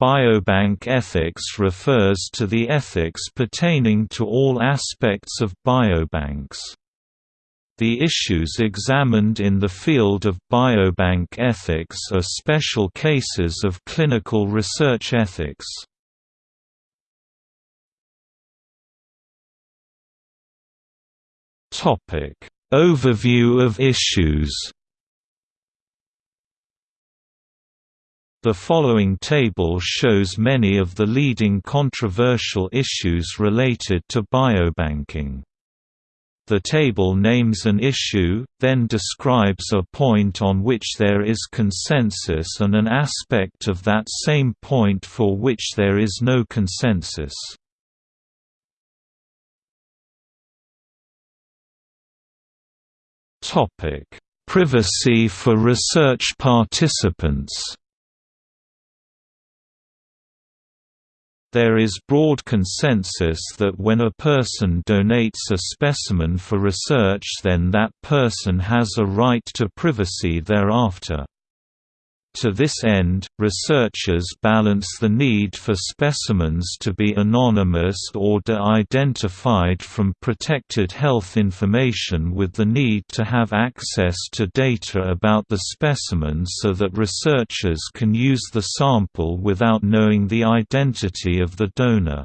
Biobank ethics refers to the ethics pertaining to all aspects of biobanks. The issues examined in the field of biobank ethics are special cases of clinical research ethics. Overview of issues The following table shows many of the leading controversial issues related to biobanking. The table names an issue, then describes a point on which there is consensus and an aspect of that same point for which there is no consensus. Privacy for research participants There is broad consensus that when a person donates a specimen for research then that person has a right to privacy thereafter. To this end, researchers balance the need for specimens to be anonymous or de-identified from protected health information with the need to have access to data about the specimen so that researchers can use the sample without knowing the identity of the donor.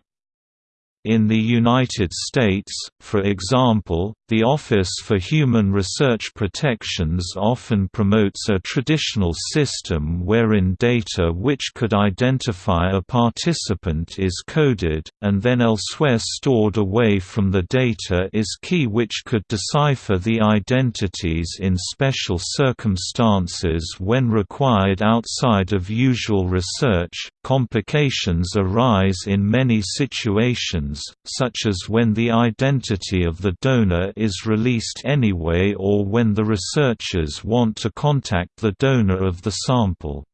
In the United States, for example, the Office for Human Research Protections often promotes a traditional system wherein data which could identify a participant is coded, and then elsewhere stored away from the data is key which could decipher the identities in special circumstances when required outside of usual research. Complications arise in many situations, such as when the identity of the donor is released anyway or when the researchers want to contact the donor of the sample.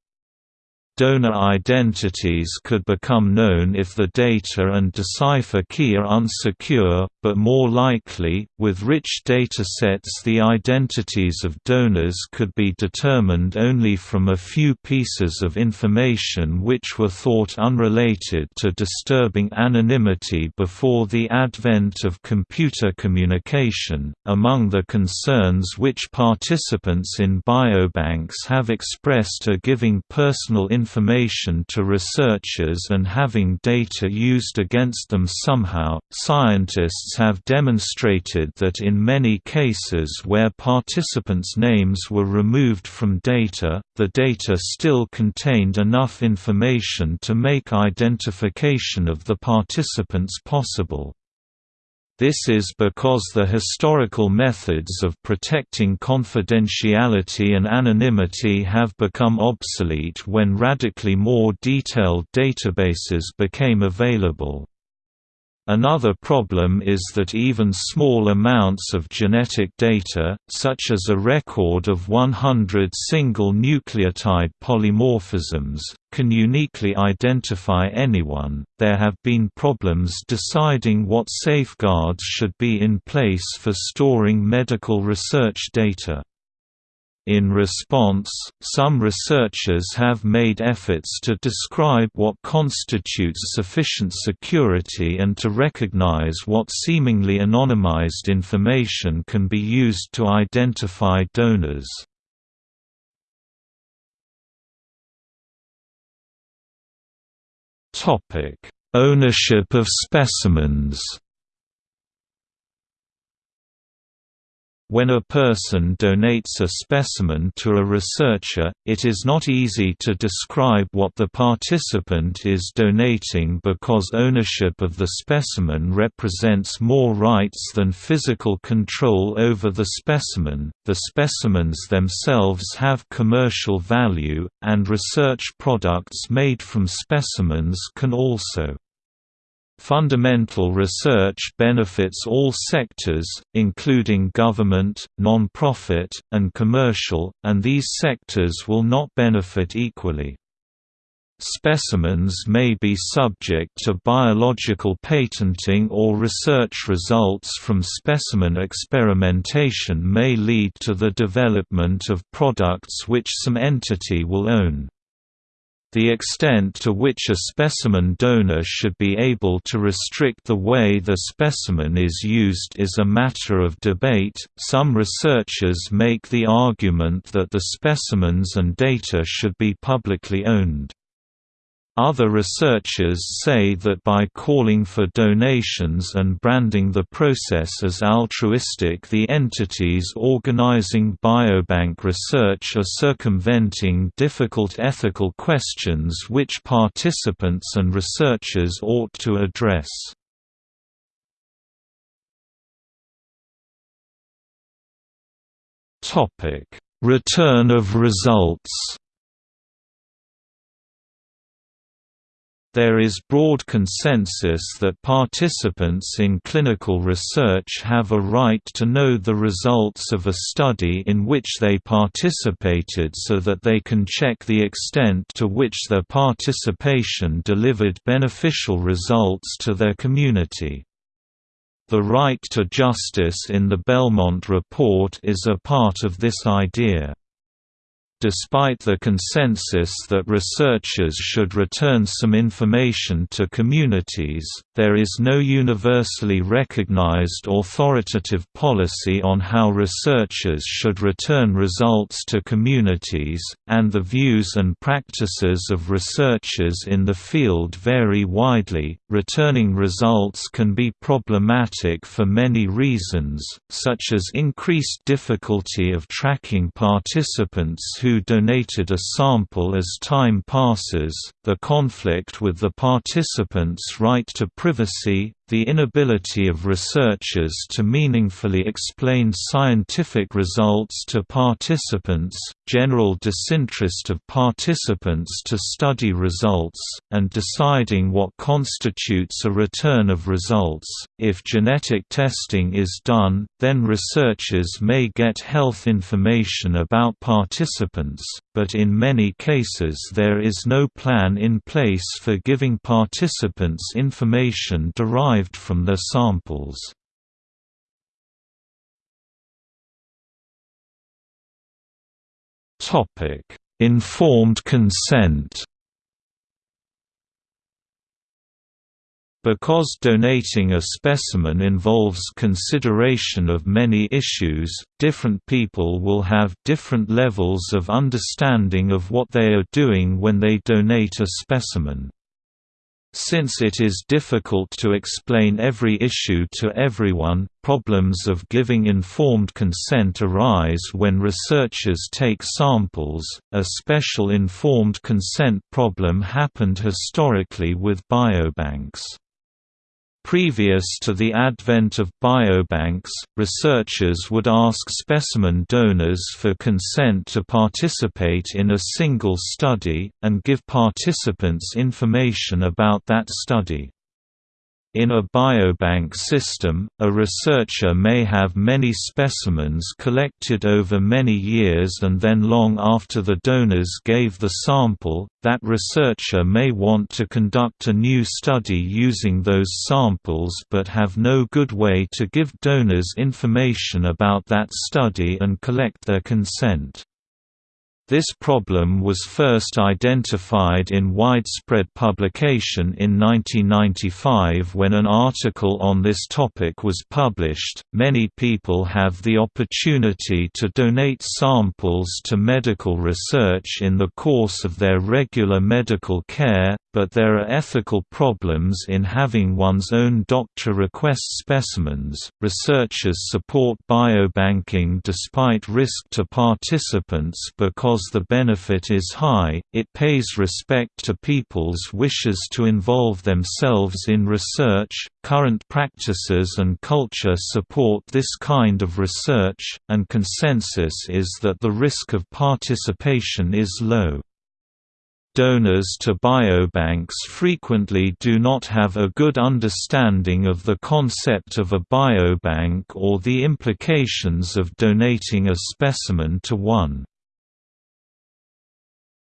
Donor identities could become known if the data and decipher key are unsecure, but more likely, with rich datasets the identities of donors could be determined only from a few pieces of information which were thought unrelated to disturbing anonymity before the advent of computer communication. Among the concerns which participants in biobanks have expressed are giving personal information information to researchers and having data used against them somehow. Scientists have demonstrated that in many cases where participants' names were removed from data, the data still contained enough information to make identification of the participants possible. This is because the historical methods of protecting confidentiality and anonymity have become obsolete when radically more detailed databases became available. Another problem is that even small amounts of genetic data, such as a record of 100 single nucleotide polymorphisms, can uniquely identify anyone. There have been problems deciding what safeguards should be in place for storing medical research data. In response, some researchers have made efforts to describe what constitutes sufficient security and to recognize what seemingly anonymized information can be used to identify donors. Ownership of specimens When a person donates a specimen to a researcher, it is not easy to describe what the participant is donating because ownership of the specimen represents more rights than physical control over the specimen. The specimens themselves have commercial value, and research products made from specimens can also Fundamental research benefits all sectors, including government, non-profit, and commercial, and these sectors will not benefit equally. Specimens may be subject to biological patenting or research results from specimen experimentation may lead to the development of products which some entity will own. The extent to which a specimen donor should be able to restrict the way the specimen is used is a matter of debate. Some researchers make the argument that the specimens and data should be publicly owned. Other researchers say that by calling for donations and branding the process as altruistic the entities organizing biobank research are circumventing difficult ethical questions which participants and researchers ought to address. Return of results There is broad consensus that participants in clinical research have a right to know the results of a study in which they participated so that they can check the extent to which their participation delivered beneficial results to their community. The right to justice in the Belmont Report is a part of this idea. Despite the consensus that researchers should return some information to communities, there is no universally recognized authoritative policy on how researchers should return results to communities, and the views and practices of researchers in the field vary widely. Returning results can be problematic for many reasons, such as increased difficulty of tracking participants who who donated a sample as time passes, the conflict with the participants' right to privacy, the inability of researchers to meaningfully explain scientific results to participants, general disinterest of participants to study results, and deciding what constitutes a return of results. If genetic testing is done, then researchers may get health information about participants, but in many cases there is no plan in place for giving participants information derived derived from their samples. Informed consent Because donating a specimen involves consideration of many issues, different people will have different levels of understanding of what they are doing when they donate a specimen. Since it is difficult to explain every issue to everyone, problems of giving informed consent arise when researchers take samples. A special informed consent problem happened historically with biobanks. Previous to the advent of biobanks, researchers would ask specimen donors for consent to participate in a single study, and give participants information about that study. In a biobank system, a researcher may have many specimens collected over many years and then long after the donors gave the sample, that researcher may want to conduct a new study using those samples but have no good way to give donors information about that study and collect their consent. This problem was first identified in widespread publication in 1995 when an article on this topic was published. Many people have the opportunity to donate samples to medical research in the course of their regular medical care, but there are ethical problems in having one's own doctor request specimens. Researchers support biobanking despite risk to participants because the benefit is high, it pays respect to people's wishes to involve themselves in research. Current practices and culture support this kind of research, and consensus is that the risk of participation is low. Donors to biobanks frequently do not have a good understanding of the concept of a biobank or the implications of donating a specimen to one.